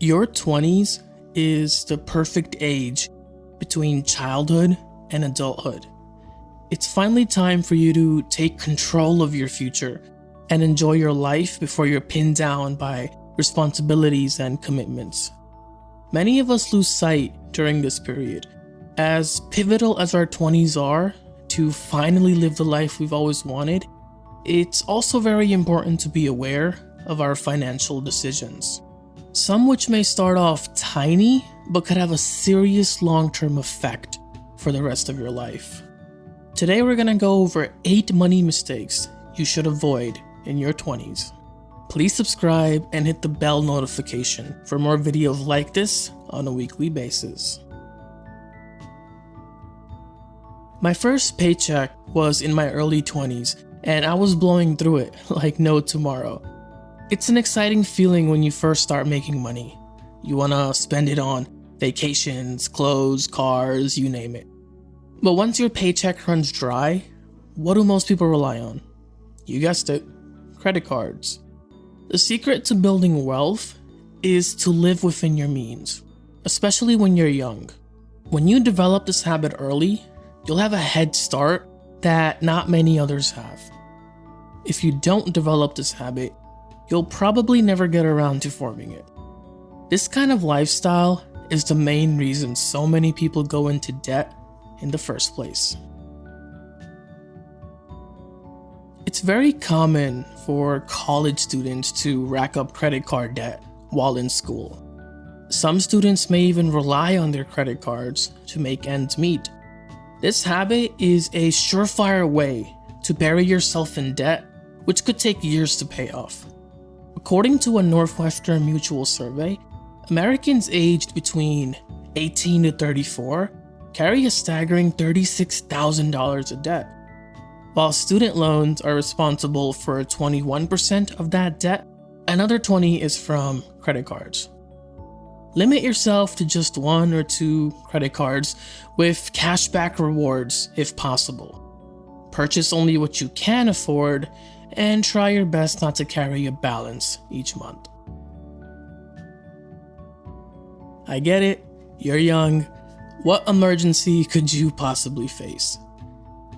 Your 20s is the perfect age between childhood and adulthood. It's finally time for you to take control of your future and enjoy your life before you're pinned down by responsibilities and commitments. Many of us lose sight during this period. As pivotal as our 20s are to finally live the life we've always wanted, it's also very important to be aware of our financial decisions. Some which may start off tiny but could have a serious long term effect for the rest of your life. Today, we're gonna go over 8 money mistakes you should avoid in your 20s. Please subscribe and hit the bell notification for more videos like this on a weekly basis. My first paycheck was in my early 20s, and I was blowing through it like no tomorrow. It's an exciting feeling when you first start making money. You wanna spend it on vacations, clothes, cars, you name it. But once your paycheck runs dry, what do most people rely on? You guessed it credit cards. The secret to building wealth is to live within your means, especially when you're young. When you develop this habit early, you'll have a head start that not many others have. If you don't develop this habit, you'll probably never get around to forming it. This kind of lifestyle is the main reason so many people go into debt in the first place. It's very common for college students to rack up credit card debt while in school. Some students may even rely on their credit cards to make ends meet. This habit is a surefire way to bury yourself in debt, which could take years to pay off. According to a Northwestern Mutual survey, Americans aged between 18 to 34 carry a staggering $36,000 of debt. While student loans are responsible for 21% of that debt, another 20 is from credit cards. Limit yourself to just one or two credit cards with cashback rewards if possible. Purchase only what you can afford and try your best not to carry a balance each month. I get it, you're young. What emergency could you possibly face?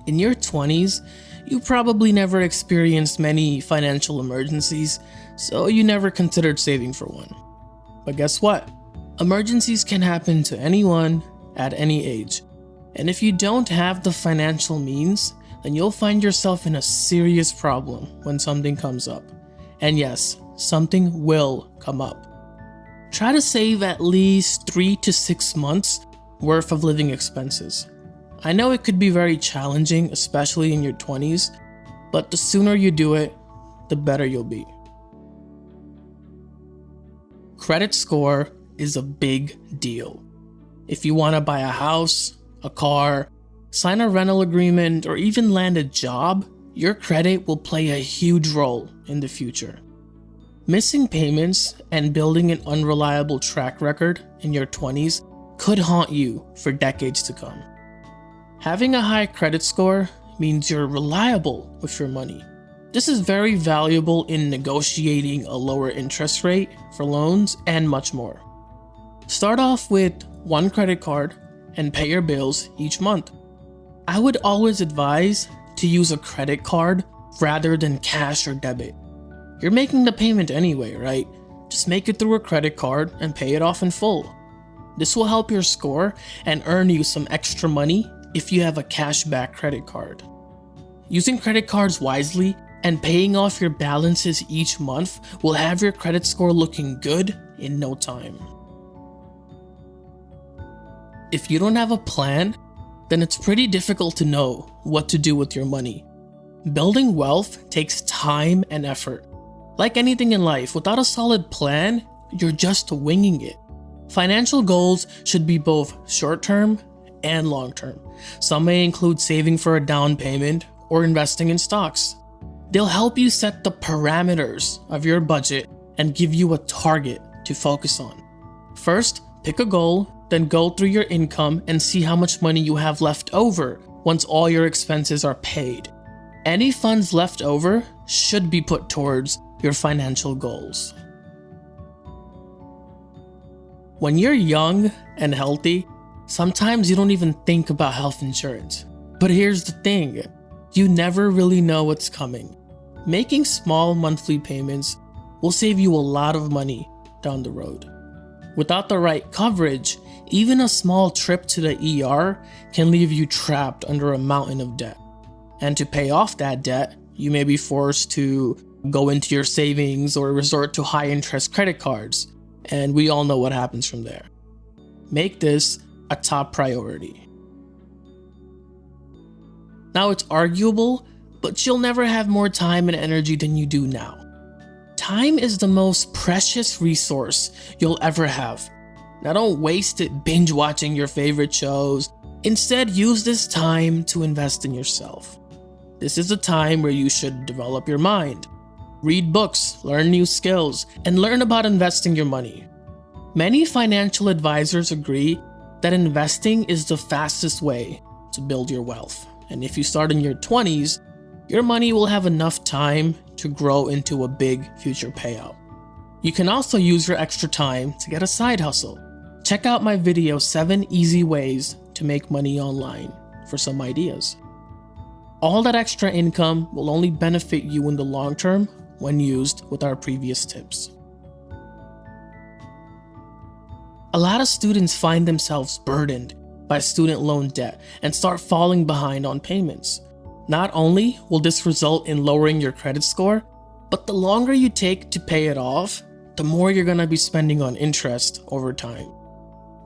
In your 20s, you probably never experienced many financial emergencies, so you never considered saving for one. But guess what? Emergencies can happen to anyone at any age. And if you don't have the financial means, then you'll find yourself in a serious problem when something comes up. And yes, something will come up. Try to save at least 3 to 6 months worth of living expenses. I know it could be very challenging, especially in your 20s, but the sooner you do it, the better you'll be. Credit score is a big deal. If you want to buy a house, a car, sign a rental agreement, or even land a job, your credit will play a huge role in the future. Missing payments and building an unreliable track record in your 20s could haunt you for decades to come. Having a high credit score means you're reliable with your money. This is very valuable in negotiating a lower interest rate for loans and much more. Start off with one credit card and pay your bills each month. I would always advise to use a credit card rather than cash or debit. You're making the payment anyway, right? Just make it through a credit card and pay it off in full. This will help your score and earn you some extra money if you have a cashback credit card. Using credit cards wisely and paying off your balances each month will have your credit score looking good in no time. If you don't have a plan, then it's pretty difficult to know what to do with your money. Building wealth takes time and effort. Like anything in life, without a solid plan, you're just winging it. Financial goals should be both short term and long term. Some may include saving for a down payment or investing in stocks. They'll help you set the parameters of your budget and give you a target to focus on. First, pick a goal, then go through your income and see how much money you have left over once all your expenses are paid. Any funds left over should be put towards your financial goals. When you're young and healthy, sometimes you don't even think about health insurance. But here's the thing you never really know what's coming. Making small monthly payments will save you a lot of money down the road. Without the right coverage, even a small trip to the ER can leave you trapped under a mountain of debt. And to pay off that debt, you may be forced to go into your savings or resort to high interest credit cards and we all know what happens from there. Make this a top priority. Now, it's arguable, but you'll never have more time and energy than you do now. Time is the most precious resource you'll ever have. Now, don't waste it binge watching your favorite shows. Instead, use this time to invest in yourself. This is a time where you should develop your mind, read books, learn new skills, and learn about investing your money. Many financial advisors agree that investing is the fastest way to build your wealth. And if you start in your 20s, your money will have enough time to grow into a big future payout. You can also use your extra time to get a side hustle. Check out my video 7 Easy Ways to Make Money Online for some ideas. All that extra income will only benefit you in the long term when used with our previous tips. A lot of students find themselves burdened by student loan debt and start falling behind on payments. Not only will this result in lowering your credit score, but the longer you take to pay it off, the more you're going to be spending on interest over time.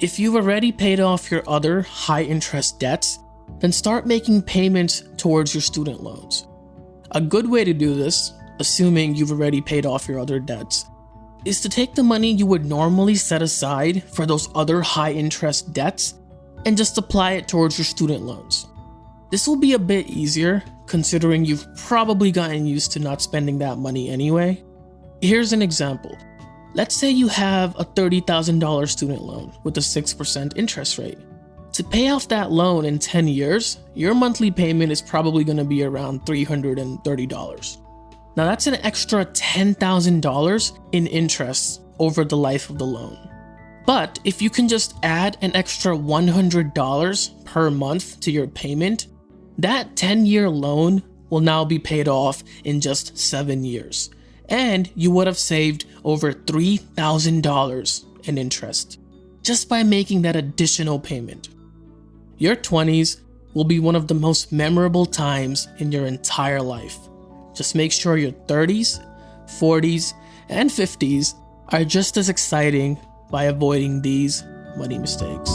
If you've already paid off your other high interest debts, then start making payments towards your student loans. A good way to do this assuming you've already paid off your other debts, is to take the money you would normally set aside for those other high interest debts and just apply it towards your student loans. This will be a bit easier considering you've probably gotten used to not spending that money anyway. Here's an example. Let's say you have a $30,000 student loan with a 6% interest rate. To pay off that loan in 10 years, your monthly payment is probably going to be around $330. Now that's an extra $10,000 in interest over the life of the loan. But if you can just add an extra $100 per month to your payment, that 10 year loan will now be paid off in just 7 years. And you would have saved over $3,000 in interest just by making that additional payment. Your 20s will be one of the most memorable times in your entire life. Just make sure your 30s, 40s, and 50s are just as exciting by avoiding these money mistakes.